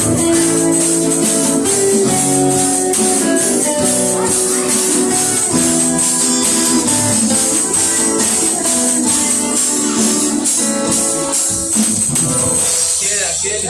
Yeah, get.